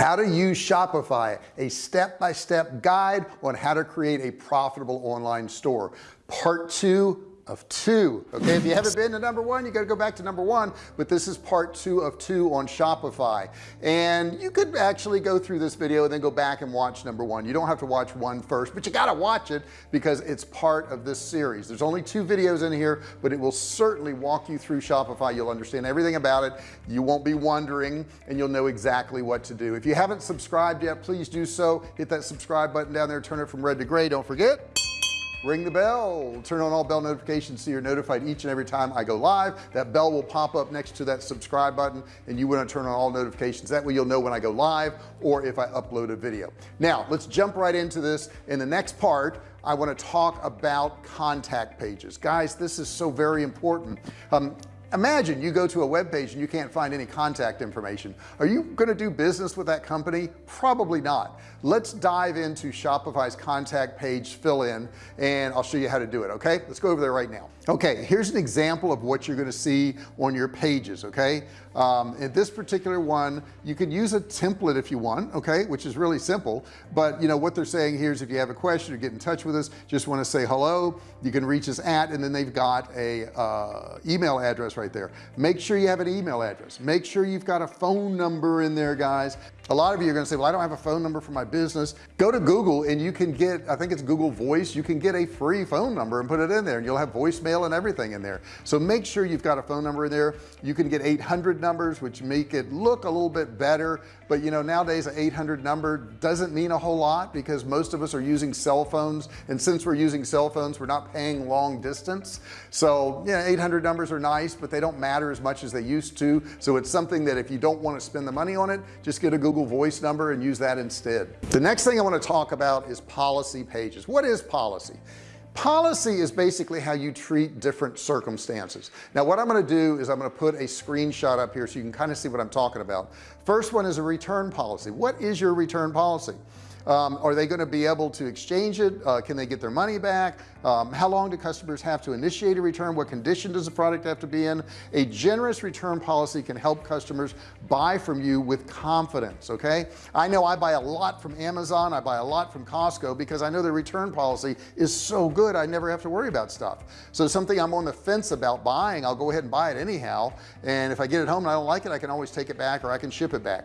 how to use Shopify a step-by-step -step guide on how to create a profitable online store. Part two of two. Okay if you haven't been to number one you got to go back to number one but this is part two of two on Shopify. And you could actually go through this video and then go back and watch number one. You don't have to watch one first but you got to watch it because it's part of this series. There's only two videos in here but it will certainly walk you through Shopify. You'll understand everything about it. You won't be wondering and you'll know exactly what to do. If you haven't subscribed yet please do so. Hit that subscribe button down there. Turn it from red to gray. Don't forget ring the bell. Turn on all bell notifications so you're notified each and every time I go live. That bell will pop up next to that subscribe button and you want to turn on all notifications. That way you'll know when I go live or if I upload a video. Now let's jump right into this. In the next part I want to talk about contact pages. Guys this is so very important. Um, imagine you go to a web page and you can't find any contact information. Are you going to do business with that company? Probably not. Let's dive into Shopify's contact page fill in and I'll show you how to do it okay? Let's go over there right now. Okay here's an example of what you're going to see on your pages okay? Um, in this particular one you can use a template if you want okay which is really simple. But you know what they're saying here is if you have a question or get in touch with us just want to say hello. You can reach us at and then they've got a uh, email address right there. Make sure you have an email address. Make sure you've got a phone number in there guys a lot of you are going to say well I don't have a phone number for my business. Go to Google and you can get I think it's Google voice you can get a free phone number and put it in there and you'll have voicemail and everything in there. So make sure you've got a phone number in there. You can get 800 numbers which make it look a little bit better. But you know nowadays an 800 number doesn't mean a whole lot because most of us are using cell phones. And since we're using cell phones we're not paying long distance. So yeah 800 numbers are nice but they don't matter as much as they used to. So it's something that if you don't want to spend the money on it just get a Google Google voice number and use that instead. The next thing I want to talk about is policy pages. What is policy? Policy is basically how you treat different circumstances. Now what I'm going to do is I'm going to put a screenshot up here so you can kind of see what I'm talking about. First one is a return policy. What is your return policy um, are they going to be able to exchange it? Uh, can they get their money back? Um, how long do customers have to initiate a return? What condition does the product have to be in? A generous return policy can help customers buy from you with confidence okay? I know I buy a lot from Amazon I buy a lot from Costco because I know the return policy is so good I never have to worry about stuff. So something I'm on the fence about buying I'll go ahead and buy it anyhow and if I get it home and I don't like it I can always take it back or I can ship it back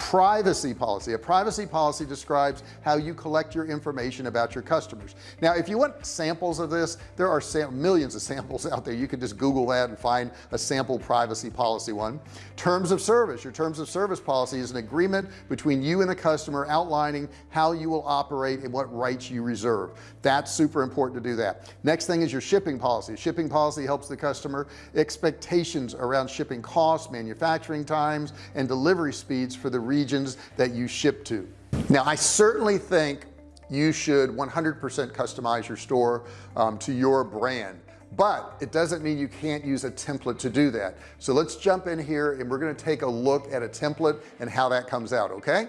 privacy policy. A privacy policy describes how you collect your information about your customers. Now if you want samples of this there are millions of samples out there. You can just google that and find a sample privacy policy one. Terms of service. Your terms of service policy is an agreement between you and the customer outlining how you will operate and what rights you reserve. That's super important to do that. Next thing is your shipping policy. Shipping policy helps the customer expectations around shipping costs manufacturing times and delivery speeds for the regions that you ship to. Now I certainly think you should 100% customize your store um, to your brand but it doesn't mean you can't use a template to do that. So let's jump in here and we're going to take a look at a template and how that comes out okay?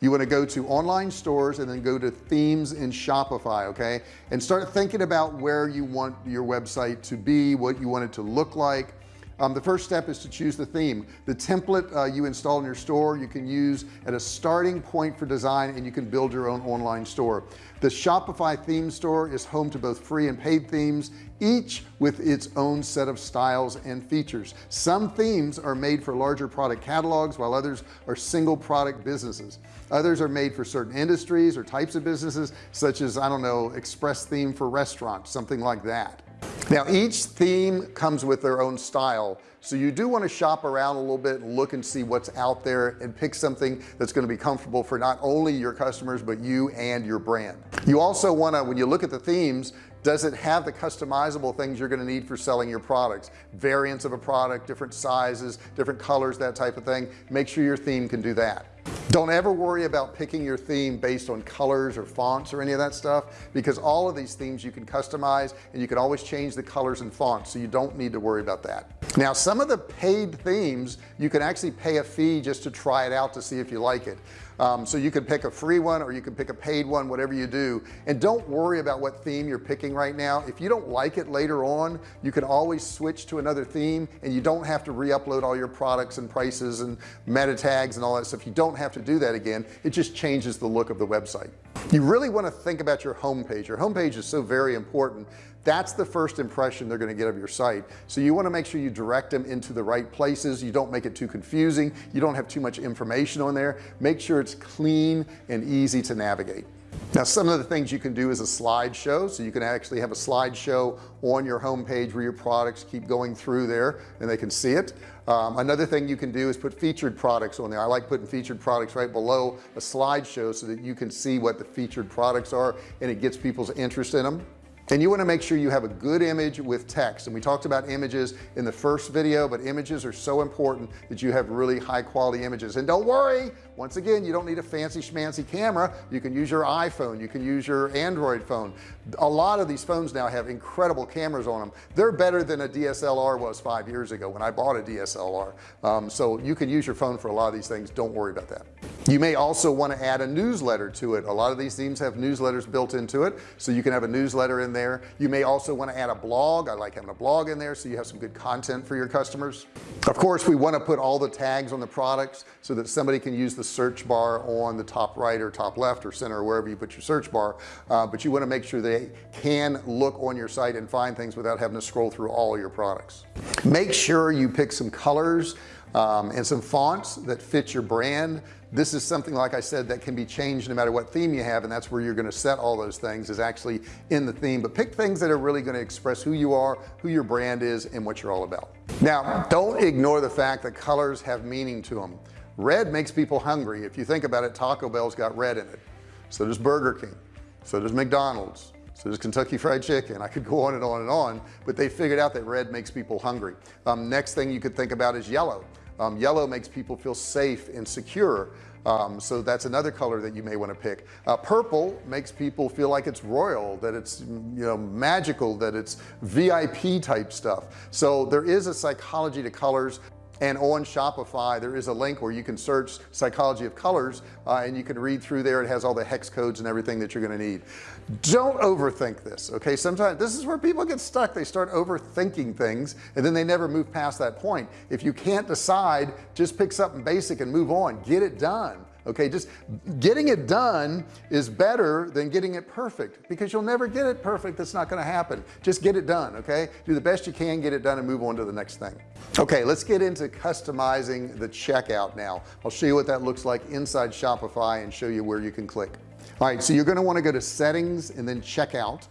You want to go to online stores and then go to themes in Shopify okay? And start thinking about where you want your website to be what you want it to look like um, the first step is to choose the theme. The template uh, you install in your store you can use at a starting point for design and you can build your own online store. The Shopify theme store is home to both free and paid themes each with its own set of styles and features. Some themes are made for larger product catalogs while others are single product businesses. Others are made for certain industries or types of businesses such as I don't know express theme for restaurants something like that now each theme comes with their own style. So you do want to shop around a little bit look and see what's out there and pick something that's going to be comfortable for not only your customers but you and your brand. You also want to when you look at the themes does it have the customizable things you're going to need for selling your products? Variants of a product different sizes different colors that type of thing. Make sure your theme can do that don't ever worry about picking your theme based on colors or fonts or any of that stuff because all of these themes you can customize and you can always change the colors and fonts so you don't need to worry about that. Now some of the paid themes you can actually pay a fee just to try it out to see if you like it. Um, so you can pick a free one or you can pick a paid one whatever you do. And don't worry about what theme you're picking right now. If you don't like it later on you can always switch to another theme and you don't have to re-upload all your products and prices and meta tags and all that stuff. You don't have to do that again it just changes the look of the website. You really want to think about your homepage. Your homepage is so very important. That's the first impression they're going to get of your site. So you want to make sure you direct them into the right places. You don't make it too confusing. You don't have too much information on there. Make sure it's clean and easy to navigate now some of the things you can do is a slideshow. So you can actually have a slideshow on your home page where your products keep going through there and they can see it. Um, another thing you can do is put featured products on there. I like putting featured products right below a slideshow so that you can see what the featured products are and it gets people's interest in them and you want to make sure you have a good image with text. And we talked about images in the first video but images are so important that you have really high quality images. And don't worry once again you don't need a fancy schmancy camera. You can use your iPhone. You can use your Android phone. A lot of these phones now have incredible cameras on them. They're better than a DSLR was five years ago when I bought a DSLR um, so you can use your phone for a lot of these things. Don't worry about that. You may also want to add a newsletter to it. A lot of these themes have newsletters built into it so you can have a newsletter in there. You may also want to add a blog. I like having a blog in there so you have some good content for your customers. Of course we want to put all the tags on the products so that somebody can use the search bar on the top right or top left or center or wherever you put your search bar uh, but you want to make sure they can look on your site and find things without having to scroll through all your products. Make sure you pick some colors um, and some fonts that fit your brand. This is something like I said that can be changed no matter what theme you have and that's where you're going to set all those things is actually in the theme. But pick things that are really going to express who you are who your brand is and what you're all about. Now don't ignore the fact that colors have meaning to them red makes people hungry. If you think about it Taco Bell's got red in it. So does Burger King. So does McDonald's so does Kentucky Fried Chicken. I could go on and on and on but they figured out that red makes people hungry. Um, next thing you could think about is yellow. Um, yellow makes people feel safe and secure. Um, so that's another color that you may want to pick. Uh, purple makes people feel like it's royal that it's you know magical that it's VIP type stuff. So there is a psychology to colors and on Shopify there is a link where you can search psychology of colors uh, and you can read through there. It has all the hex codes and everything that you're going to need. Don't overthink this okay? Sometimes this is where people get stuck. They start overthinking things and then they never move past that point. If you can't decide just pick something basic and move on. Get it done okay just getting it done is better than getting it perfect because you'll never get it perfect that's not going to happen. Just get it done okay? Do the best you can get it done and move on to the next thing. Okay let's get into customizing the checkout now. I'll show you what that looks like inside Shopify and show you where you can click. All right so you're going to want to go to settings and then checkout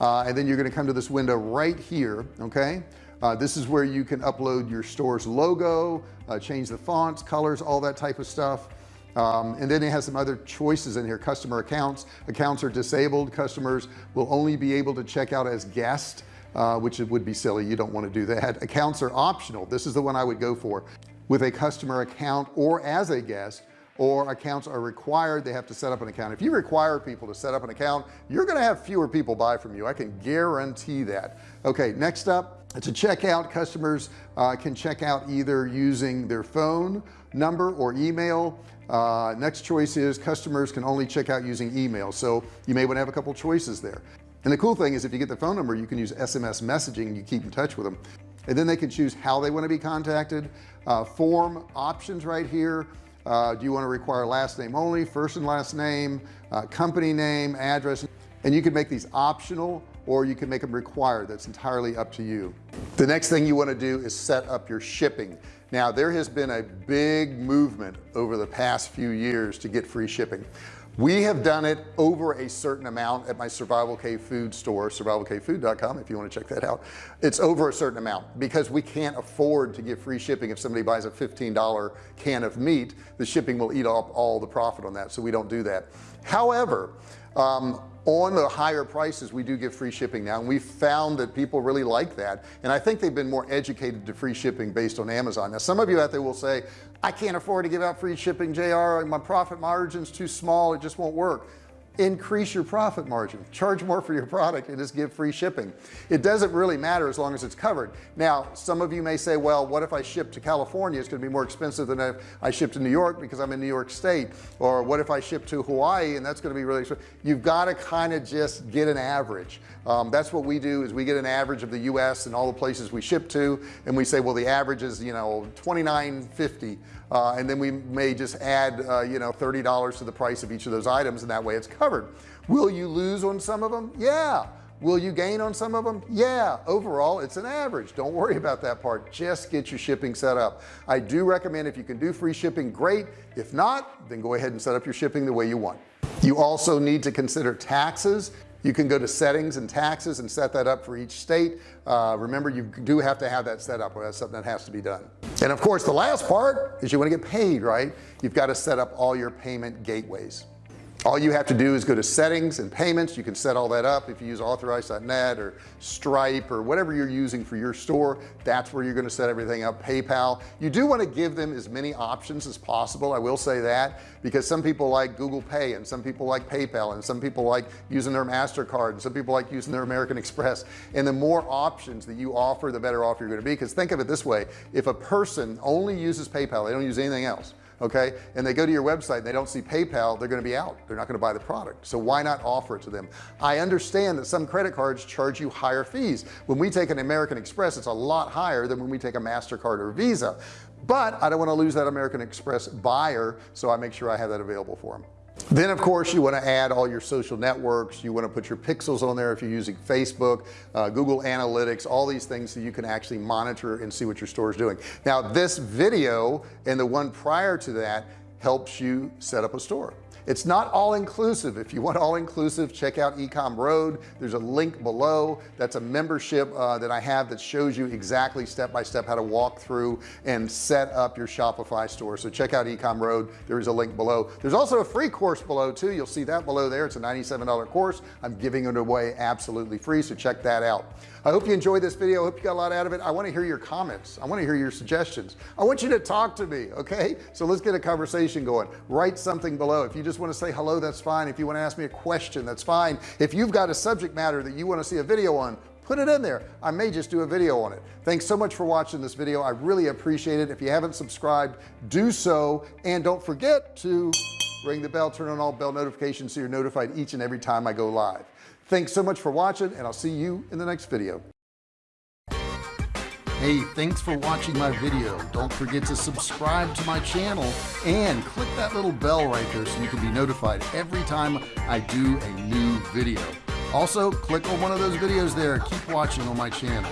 uh, and then you're going to come to this window right here okay? Uh, this is where you can upload your store's logo uh, change the fonts colors all that type of stuff um, and then it has some other choices in here. Customer accounts. Accounts are disabled. Customers will only be able to check out as guest uh, which it would be silly. You don't want to do that. Accounts are optional. This is the one I would go for. With a customer account or as a guest or accounts are required they have to set up an account. If you require people to set up an account you're to have fewer people buy from you. I can guarantee that. Okay next up to check out customers uh, can check out either using their phone number or email. Uh, next choice is customers can only check out using email so you may want to have a couple choices there. And the cool thing is if you get the phone number you can use SMS messaging you keep in touch with them. And then they can choose how they want to be contacted. Uh, form options right here uh, do you want to require last name only first and last name uh, company name address? And you can make these optional or you can make them required. That's entirely up to you. The next thing you want to do is set up your shipping. Now there has been a big movement over the past few years to get free shipping we have done it over a certain amount at my survival cave food store survivalcavefood.com if you want to check that out. It's over a certain amount because we can't afford to give free shipping. If somebody buys a $15 can of meat the shipping will eat up all the profit on that so we don't do that. However um, on the higher prices we do give free shipping now and we found that people really like that and I think they've been more educated to free shipping based on Amazon. Now some of you out there will say I can't afford to give out free shipping JR my profit margins too small it just won't work increase your profit margin. Charge more for your product and just give free shipping. It doesn't really matter as long as it's covered. Now some of you may say well what if I ship to California? It's going to be more expensive than if I ship to New York because I'm in New York State. Or what if I ship to Hawaii and that's going to be really expensive? You've got to kind of just get an average. Um, that's what we do is we get an average of the US and all the places we ship to and we say well the average is you know 29.50 uh, and then we may just add uh, you know $30 to the price of each of those items and that way it's will you lose on some of them yeah. Will you gain on some of them yeah. Overall it's an average. Don't worry about that part. Just get your shipping set up. I do recommend if you can do free shipping great. If not then go ahead and set up your shipping the way you want. You also need to consider taxes. You can go to settings and taxes and set that up for each state. Uh, remember you do have to have that set up or that's something that has to be done. And of course the last part is you want to get paid right? You've got to set up all your payment gateways all you have to do is go to settings and payments. You can set all that up. If you use authorize.net or Stripe or whatever you're using for your store that's where you're going to set everything up. PayPal. You do want to give them as many options as possible. I will say that because some people like Google Pay and some people like PayPal and some people like using their MasterCard and some people like using their American Express. And the more options that you offer the better off you're going to be. Because think of it this way. If a person only uses PayPal they don't use anything else okay? And they go to your website and they don't see PayPal they're going to be out. They're not going to buy the product. So why not offer it to them? I understand that some credit cards charge you higher fees. When we take an American Express it's a lot higher than when we take a MasterCard or Visa. But I don't want to lose that American Express buyer so I make sure I have that available for them then of course you want to add all your social networks. You want to put your pixels on there if you're using Facebook uh, Google Analytics all these things so you can actually monitor and see what your store is doing. Now this video and the one prior to that helps you set up a store it's not all inclusive if you want all inclusive check out ecom road. There's a link below. That's a membership uh, that I have that shows you exactly step by step how to walk through and set up your Shopify store. So check out ecom road. There is a link below. There's also a free course below too. You'll see that below there. It's a $97 course. I'm giving it away absolutely free so check that out I hope you enjoyed this video. I hope you got a lot out of it. I want to hear your comments. I want to hear your suggestions. I want you to talk to me okay? So let's get a conversation going. Write something below. If you just want to say hello that's fine. If you want to ask me a question that's fine. If you've got a subject matter that you want to see a video on put it in there. I may just do a video on it. Thanks so much for watching this video. I really appreciate it. If you haven't subscribed do so. And don't forget to ring the bell turn on all bell notifications so you're notified each and every time I go live thanks so much for watching and I'll see you in the next video. Hey thanks for watching my video. Don't forget to subscribe to my channel and click that little bell right there so you can be notified every time I do a new video. Also click on one of those videos there. Keep watching on my channel